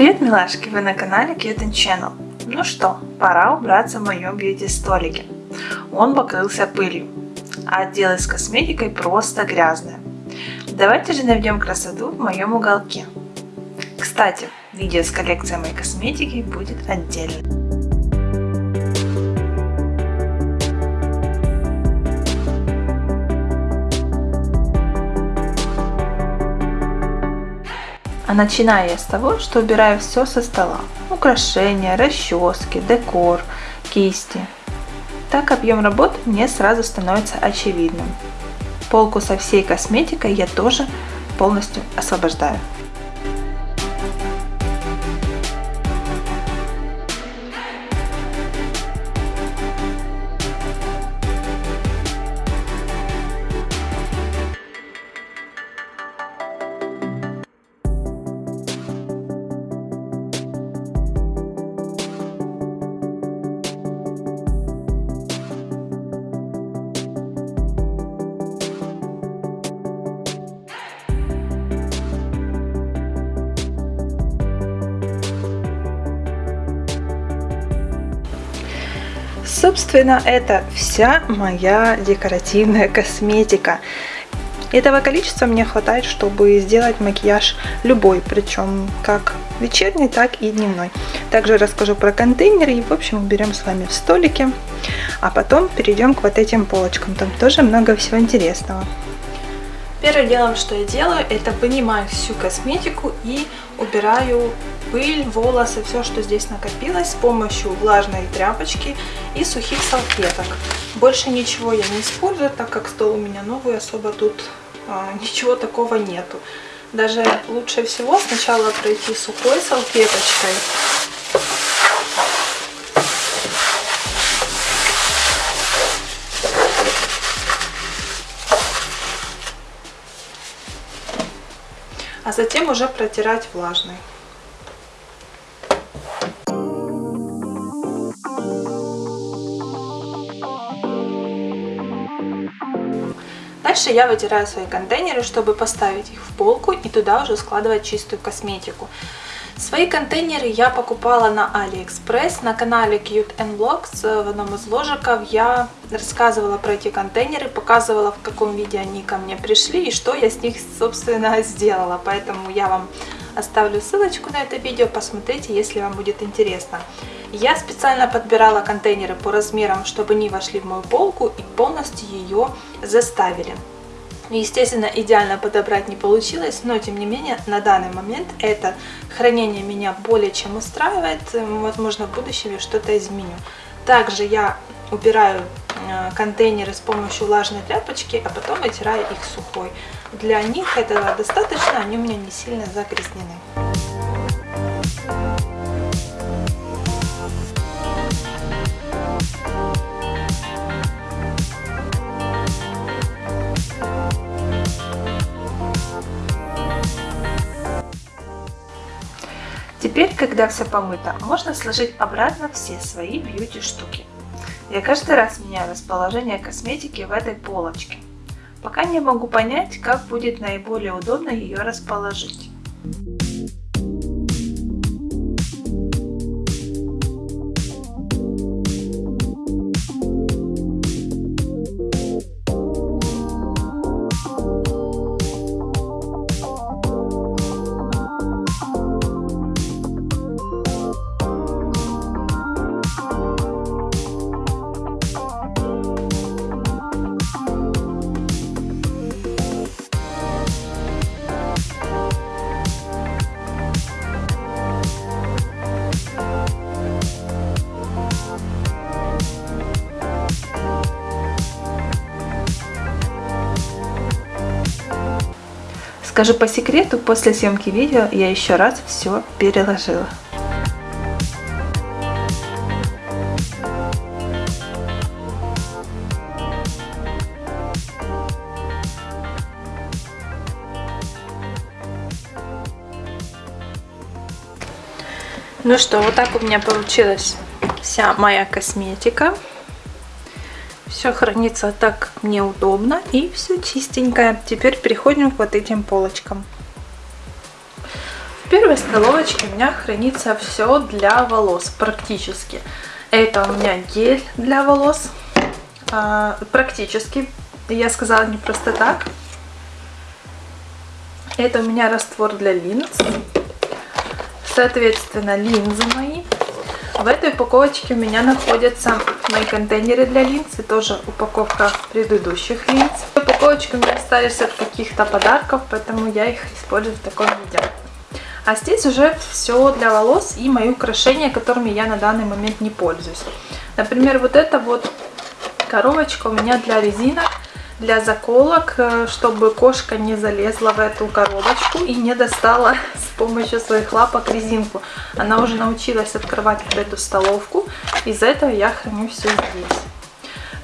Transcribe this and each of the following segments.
Привет, милашки! Вы на канале Cute Channel. Ну что, пора убраться в моем бьюти-столике. Он покрылся пылью, а отделы с косметикой просто грязные. Давайте же наведем красоту в моем уголке. Кстати, видео с коллекцией моей косметики будет отдельно. А начинаю я с того, что убираю все со стола. Украшения, расчески, декор, кисти. Так объем работы мне сразу становится очевидным. Полку со всей косметикой я тоже полностью освобождаю. Собственно, это вся моя декоративная косметика. Этого количества мне хватает, чтобы сделать макияж любой, причем как вечерний, так и дневной. Также расскажу про контейнеры и, в общем, уберем с вами в столике. А потом перейдем к вот этим полочкам. Там тоже много всего интересного. Первым делом, что я делаю, это вынимаю всю косметику и убираю пыль, волосы, все, что здесь накопилось с помощью влажной тряпочки и сухих салфеток. Больше ничего я не использую, так как стол у меня новый, особо тут а, ничего такого нету. Даже лучше всего сначала пройти сухой салфеточкой а затем уже протирать влажной. Дальше я вытираю свои контейнеры, чтобы поставить их в полку и туда уже складывать чистую косметику. Свои контейнеры я покупала на AliExpress. На канале Cute and Vlogs э, в одном из ложиков я рассказывала про эти контейнеры, показывала в каком виде они ко мне пришли и что я с них собственно сделала. Поэтому я вам оставлю ссылочку на это видео, посмотрите, если вам будет интересно. Я специально подбирала контейнеры по размерам, чтобы они вошли в мою полку и полностью ее заставили. Естественно, идеально подобрать не получилось, но тем не менее на данный момент это хранение меня более чем устраивает. Возможно, в будущем я что-то изменю. Также я убираю э, контейнеры с помощью влажной тряпочки, а потом вытираю их сухой. Для них этого достаточно, они у меня не сильно загрязнены. Теперь, когда все помыто, можно сложить обратно все свои бьюти штуки. Я каждый раз меняю расположение косметики в этой полочке. Пока не могу понять, как будет наиболее удобно ее расположить. Скажу по секрету, после съемки видео я еще раз все переложила. Ну что, вот так у меня получилась вся моя косметика. Все хранится так, как мне удобно. И все чистенькое. Теперь переходим к вот этим полочкам. В первой столовочке у меня хранится все для волос практически. Это у меня гель для волос. А, практически. Я сказала не просто так. Это у меня раствор для линз. Соответственно, линзы мои. В этой упаковочке у меня находятся мои контейнеры для линз и тоже упаковка предыдущих линз. Упаковочки у меня остались от каких-то подарков, поэтому я их использую в таком виде. А здесь уже все для волос и мои украшения, которыми я на данный момент не пользуюсь. Например, вот эта вот коробочка у меня для резинок, для заколок, э, чтобы кошка не залезла в эту коробочку и не достала с помощью своих лапок резинку. Она уже научилась открывать вот эту столовку, из-за этого я храню все здесь.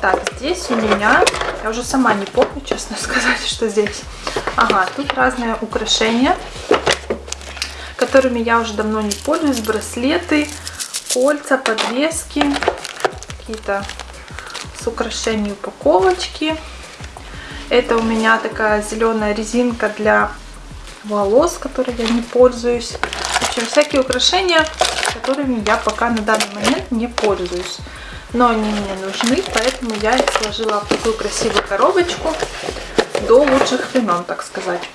Так, здесь у меня, я уже сама не помню, честно сказать, что здесь. Ага, тут разные украшения которыми я уже давно не пользуюсь. Браслеты, кольца, подвески, какие-то с украшением упаковочки. Это у меня такая зеленая резинка для волос, которой я не пользуюсь. В общем, всякие украшения, которыми я пока на данный момент не пользуюсь. Но они мне нужны, поэтому я их сложила в такую красивую коробочку до лучших времен, так сказать.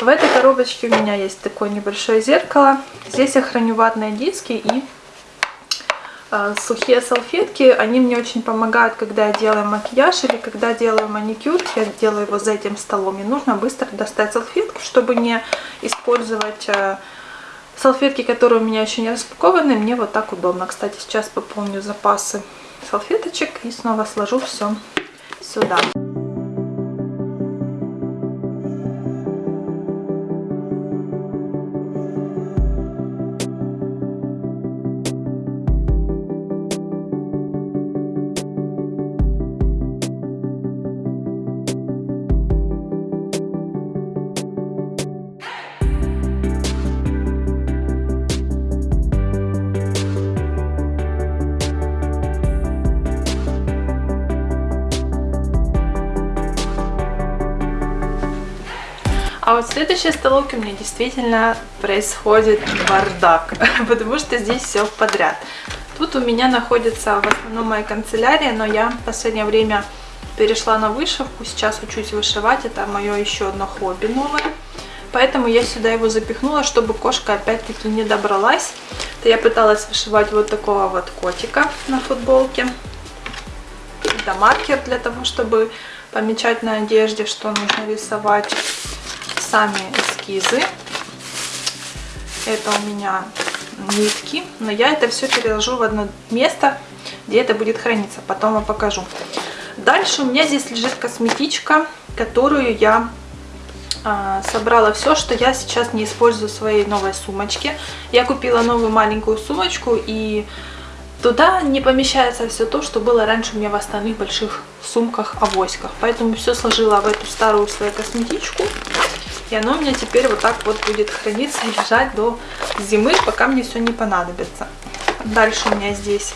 В этой коробочке у меня есть такое небольшое зеркало. Здесь я храню ватные диски и сухие салфетки. Они мне очень помогают, когда я делаю макияж или когда делаю маникюр. Я делаю его за этим столом. И нужно быстро достать салфетку, чтобы не использовать... Э, салфетки, которые у меня еще не распакованы, мне вот так удобно. Кстати, сейчас пополню запасы салфеточек и снова сложу все сюда. А вот в следующей столовке у меня действительно происходит бардак, потому что здесь все подряд. Тут у меня находится в основном моя канцелярия, но я в последнее время перешла на вышивку, сейчас учусь вышивать, это мое еще одно хобби новое. Поэтому я сюда его запихнула, чтобы кошка опять-таки не добралась. То я пыталась вышивать вот такого вот котика на футболке. Это маркер для того, чтобы помечать на одежде, что нужно рисовать сами эскизы. Это у меня нитки, но я это все переложу в одно место, где это будет храниться. Потом вам покажу. Дальше у меня здесь лежит косметичка, которую я а, собрала все, что я сейчас не использую в своей новой сумочке. Я купила новую маленькую сумочку и туда не помещается все то, что было раньше у меня в остальных больших сумках-авоськах. Поэтому все сложила в эту старую свою косметичку. И оно у меня теперь вот так вот будет храниться и лежать до зимы, пока мне все не понадобится. Дальше у меня здесь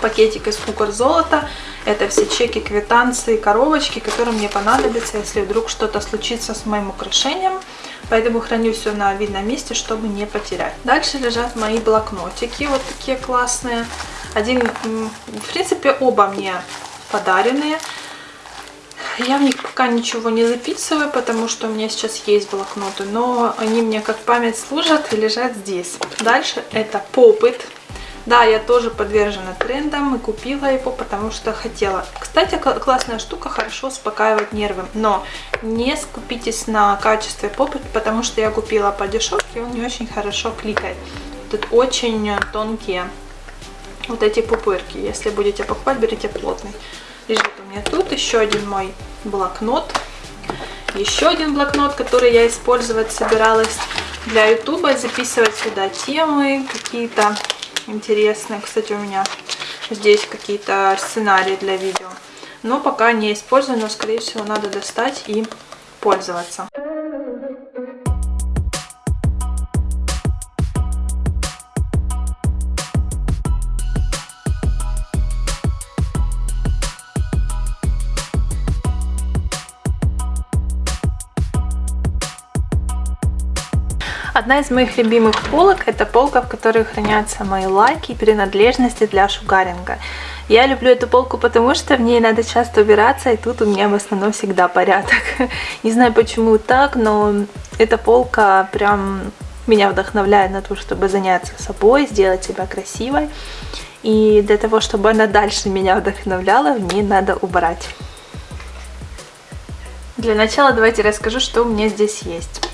пакетик из кукор золота. Это все чеки, квитанции, коробочки, которые мне понадобятся, если вдруг что-то случится с моим украшением. Поэтому храню все на видном месте, чтобы не потерять. Дальше лежат мои блокнотики, вот такие классные. Один, в принципе, оба мне подаренные. Я в них пока ничего не записываю, потому что у меня сейчас есть блокноты, но они мне как память служат и лежат здесь. Дальше это попыт. Да, я тоже подвержена трендам и купила его, потому что хотела. Кстати, классная штука, хорошо успокаивает нервы. Но не скупитесь на качестве попыт, потому что я купила по дешевке, он не очень хорошо кликает. Тут очень тонкие вот эти пупырки. Если будете покупать, берите плотный лежит у меня тут еще один мой блокнот. Еще один блокнот, который я использовать собиралась для ютуба, записывать сюда темы какие-то интересные. Кстати, у меня здесь какие-то сценарии для видео. Но пока не использую, но скорее всего надо достать и пользоваться. Одна из моих любимых полок это полка, в которой хранятся мои лаки и принадлежности для шугаринга. Я люблю эту полку, потому что в ней надо часто убираться, и тут у меня в основном всегда порядок. Не знаю почему так, но эта полка прям меня вдохновляет на то, чтобы заняться собой, сделать себя красивой. И для того, чтобы она дальше меня вдохновляла, в ней надо убрать. Для начала давайте расскажу, что у меня здесь есть.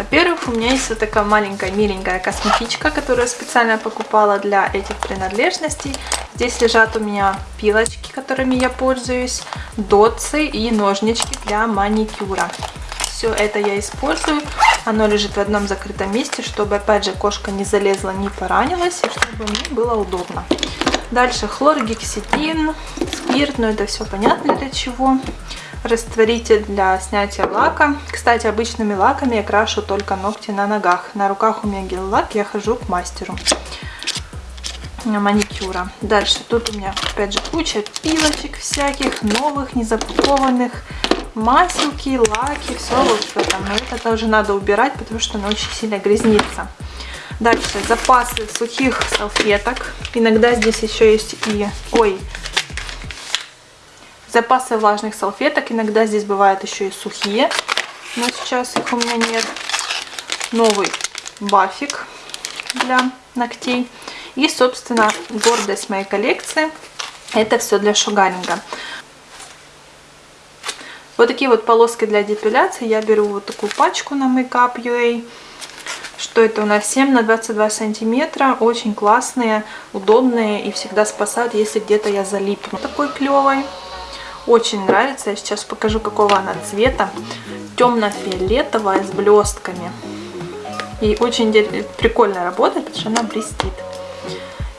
Во-первых, у меня есть вот такая маленькая миленькая косметичка, которую я специально покупала для этих принадлежностей. Здесь лежат у меня пилочки, которыми я пользуюсь, дотсы и ножнички для маникюра. Все это я использую. Оно лежит в одном закрытом месте, чтобы, опять же, кошка не залезла, не поранилась, и чтобы мне было удобно. Дальше хлоргексидин, спирт, но это все понятно для чего растворитель для снятия лака. Кстати, обычными лаками я крашу только ногти на ногах. На руках у меня гель-лак, я хожу к мастеру маникюра. Дальше тут у меня опять же куча пилочек всяких, новых, незапакованных, маселки, лаки, все вот в этом. Но это тоже надо убирать, потому что оно очень сильно грязнится. Дальше запасы сухих салфеток. Иногда здесь еще есть и... Ой, Запасы влажных салфеток. Иногда здесь бывают еще и сухие. Но сейчас их у меня нет. Новый бафик для ногтей. И, собственно, гордость моей коллекции. Это все для шугаринга. Вот такие вот полоски для депиляции. Я беру вот такую пачку на Makeup.ua. Что это у нас? 7 на 22 сантиметра. Очень классные, удобные и всегда спасают, если где-то я залипну. Такой клевый. Очень нравится. Я сейчас покажу, какого она цвета. Темно-фиолетовая с блестками. И очень прикольно работает, потому что она блестит.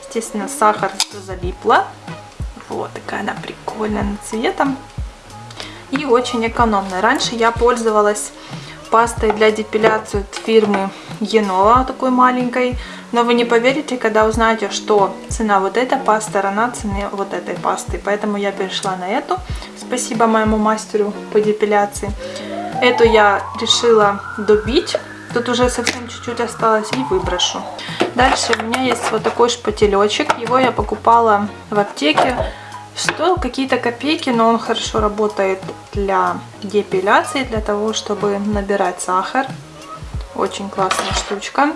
Естественно, сахар залипла. Вот такая она прикольная цветом. И очень экономная. Раньше я пользовалась пастой для депиляции от фирмы Енова, такой маленькой. Но вы не поверите, когда узнаете, что цена вот этой пасты равна цене вот этой пасты. Поэтому я перешла на эту. Спасибо моему мастеру по депиляции. Эту я решила добить. Тут уже совсем чуть-чуть осталось и выброшу. Дальше у меня есть вот такой шпателечек. Его я покупала в аптеке. Стоил какие-то копейки, но он хорошо работает для депиляции, для того, чтобы набирать сахар. Очень классная штучка.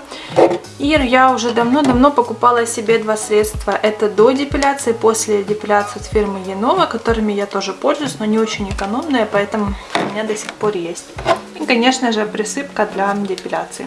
И я уже давно-давно покупала себе два средства. Это до депиляции, после депиляции от фирмы Енова, которыми я тоже пользуюсь, но не очень экономные, поэтому у меня до сих пор есть. И, конечно же, присыпка для депиляции.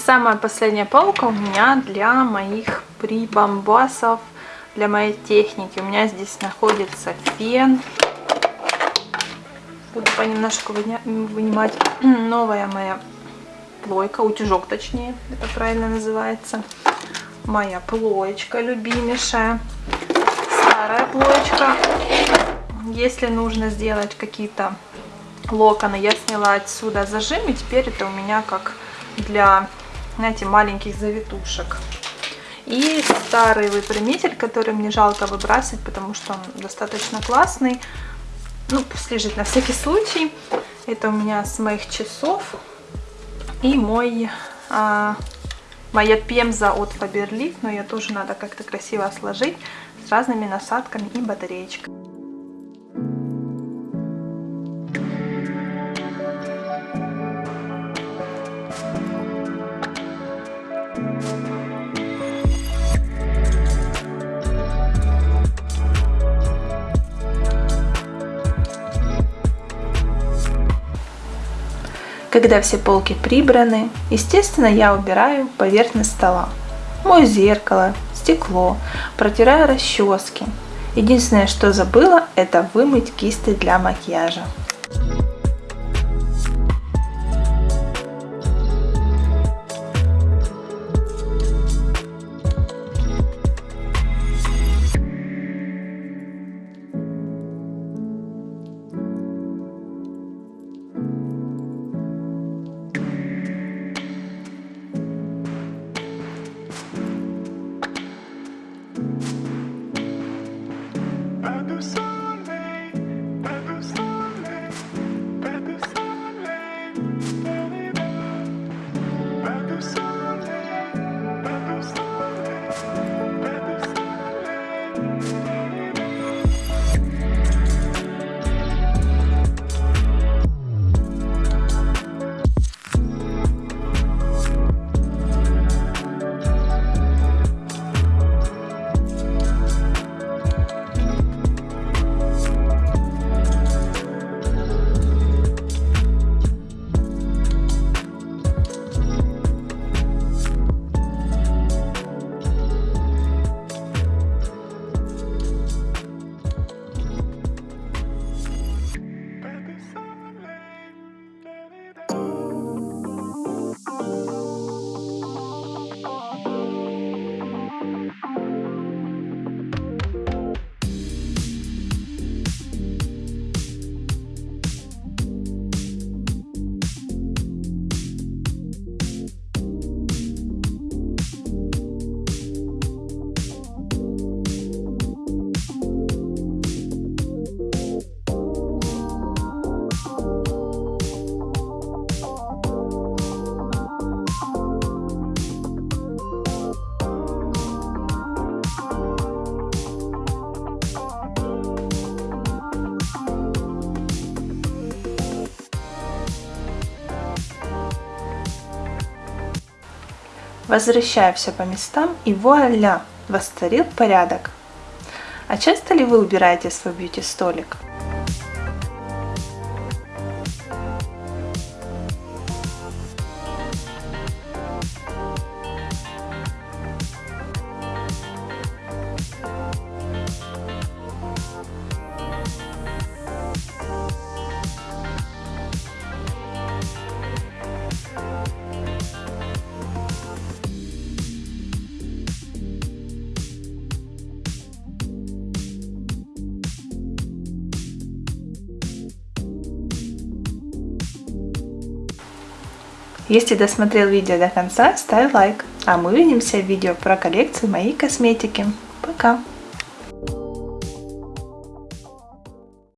Самая последняя полка у меня для моих прибамбасов, для моей техники. У меня здесь находится фен. Буду понемножку вынимать. Новая моя плойка, утюжок точнее, это правильно называется. Моя плоечка любимейшая. Старая плоечка. Если нужно сделать какие-то локоны. Я сняла отсюда зажим, и теперь это у меня как для, знаете, маленьких завитушек. И старый выпрямитель, который мне жалко выбрасывать, потому что он достаточно классный. Ну, пусть на всякий случай. Это у меня с моих часов. И мой, а, моя пемза от Faberlic, но ее тоже надо как-то красиво сложить с разными насадками и батареечками. Когда все полки прибраны, естественно, я убираю поверхность стола. Мою зеркало, стекло, протираю расчески. Единственное, что забыла, это вымыть кисти для макияжа. Возвращаю все по местам и вуаля, восцарил порядок. А часто ли вы убираете свой бьюти-столик? Если досмотрел видео до конца, ставь лайк. А мы увидимся в видео про коллекцию моей косметики. Пока!